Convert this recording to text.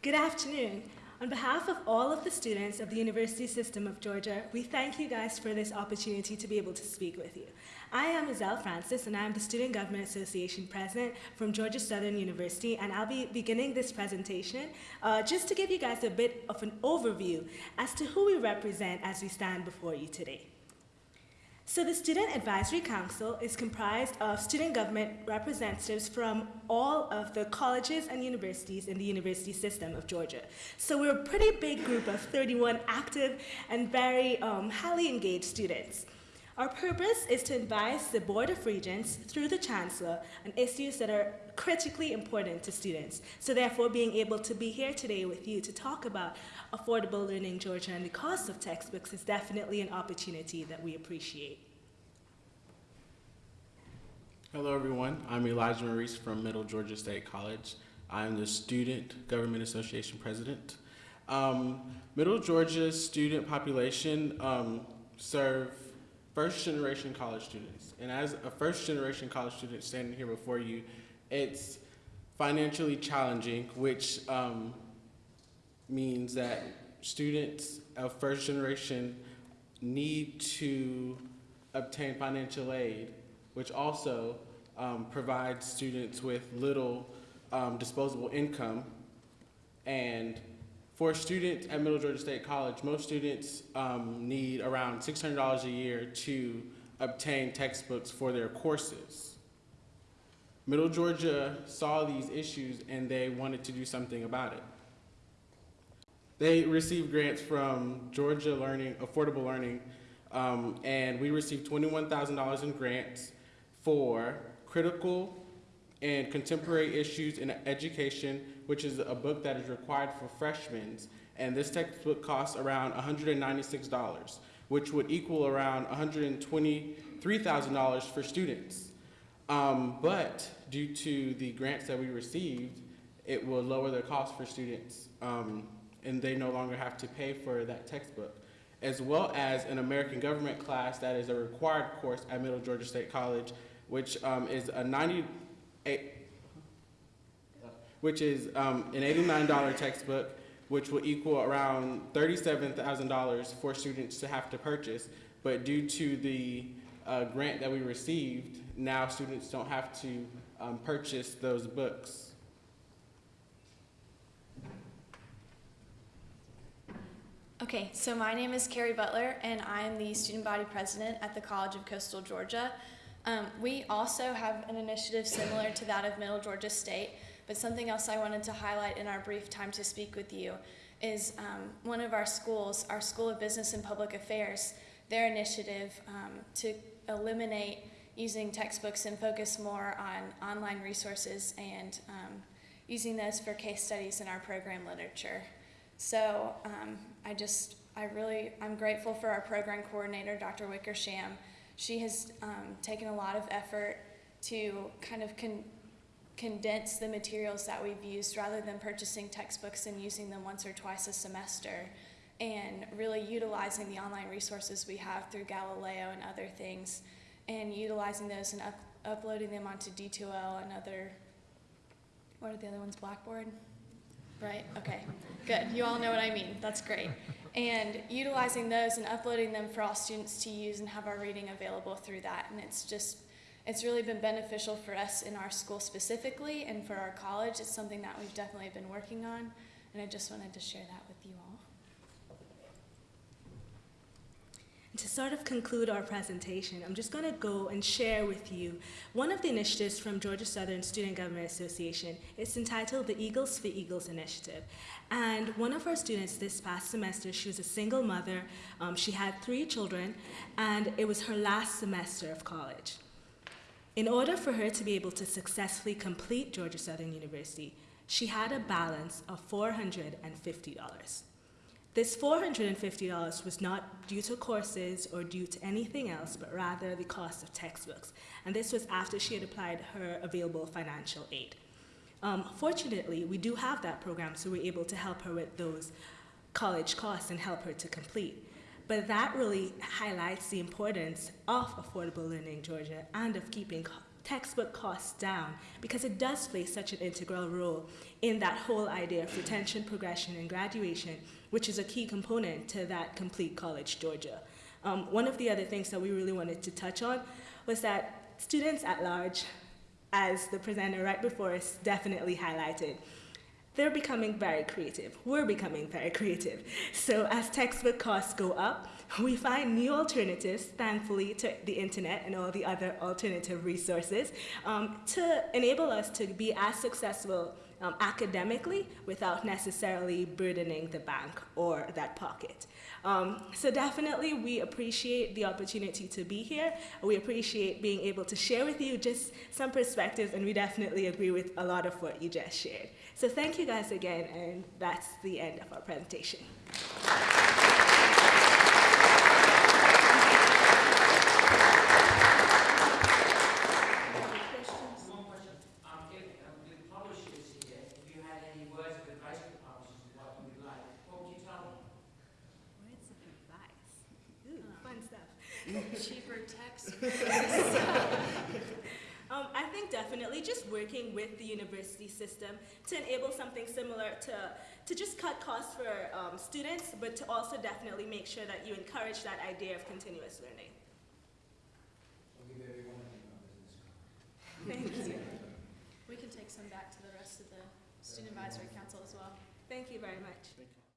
Good afternoon. On behalf of all of the students of the University System of Georgia, we thank you guys for this opportunity to be able to speak with you. I am Iselle Francis, and I am the Student Government Association President from Georgia Southern University, and I'll be beginning this presentation uh, just to give you guys a bit of an overview as to who we represent as we stand before you today. So the Student Advisory Council is comprised of student government representatives from all of the colleges and universities in the university system of Georgia. So we're a pretty big group of 31 active and very um, highly engaged students. Our purpose is to advise the Board of Regents through the Chancellor on issues that are critically important to students. So therefore, being able to be here today with you to talk about affordable learning Georgia and the cost of textbooks is definitely an opportunity that we appreciate. Hello everyone, I'm Elijah Maurice from Middle Georgia State College. I'm the Student Government Association President. Um, Middle Georgia's student population um, serve first generation college students. And as a first generation college student standing here before you, it's financially challenging, which um, means that students of first generation need to obtain financial aid, which also um, provides students with little um, disposable income. And for students at Middle Georgia State College, most students um, need around $600 a year to obtain textbooks for their courses. Middle Georgia saw these issues and they wanted to do something about it. They received grants from Georgia Learning, Affordable Learning, um, and we received $21,000 in grants for critical and contemporary issues in education which is a book that is required for freshmen. And this textbook costs around $196, which would equal around $123,000 for students. Um, but due to the grants that we received, it will lower the cost for students um, and they no longer have to pay for that textbook, as well as an American government class that is a required course at Middle Georgia State College, which um, is a 98, which is um, an $89 textbook, which will equal around $37,000 for students to have to purchase. But due to the uh, grant that we received, now students don't have to um, purchase those books. Okay, so my name is Carrie Butler, and I am the student body president at the College of Coastal Georgia. Um, we also have an initiative similar to that of Middle Georgia State, but something else I wanted to highlight in our brief time to speak with you is um, one of our schools, our School of Business and Public Affairs, their initiative um, to eliminate using textbooks and focus more on online resources and um, using those for case studies in our program literature. So um, I just, I really, I'm grateful for our program coordinator, Dr. Wickersham. She has um, taken a lot of effort to kind of con condense the materials that we've used rather than purchasing textbooks and using them once or twice a semester and really utilizing the online resources we have through Galileo and other things and utilizing those and up uploading them onto D2L and other, what are the other ones, Blackboard? Right, okay, good. You all know what I mean. That's great. And utilizing those and uploading them for all students to use and have our reading available through that. And it's just it's really been beneficial for us in our school specifically and for our college. It's something that we've definitely been working on, and I just wanted to share that with you all. to sort of conclude our presentation, I'm just going to go and share with you one of the initiatives from Georgia Southern Student Government Association. It's entitled the Eagles for Eagles Initiative. And one of our students this past semester, she was a single mother. Um, she had three children, and it was her last semester of college. In order for her to be able to successfully complete Georgia Southern University, she had a balance of $450. This $450 was not due to courses or due to anything else, but rather the cost of textbooks. And this was after she had applied her available financial aid. Um, fortunately, we do have that program, so we're able to help her with those college costs and help her to complete. But that really highlights the importance of affordable learning in Georgia and of keeping textbook costs down because it does play such an integral role in that whole idea of retention, progression, and graduation, which is a key component to that complete college Georgia. Um, one of the other things that we really wanted to touch on was that students at large, as the presenter right before us definitely highlighted, they're becoming very creative. We're becoming very creative. So as textbook costs go up, we find new alternatives, thankfully, to the internet and all the other alternative resources um, to enable us to be as successful um, academically without necessarily burdening the bank or that pocket. Um, so definitely we appreciate the opportunity to be here. We appreciate being able to share with you just some perspectives and we definitely agree with a lot of what you just shared. So thank you guys again and that's the end of our presentation. One question, if, publishers here, if you had any words of advice for publishers, what would like, what would you tell them? Words advice. Fun stuff. Cheaper text. Definitely just working with the university system to enable something similar to, to just cut costs for um, students, but to also definitely make sure that you encourage that idea of continuous learning. Thank you. We can take some back to the rest of the student advisory council as well. Thank you very much.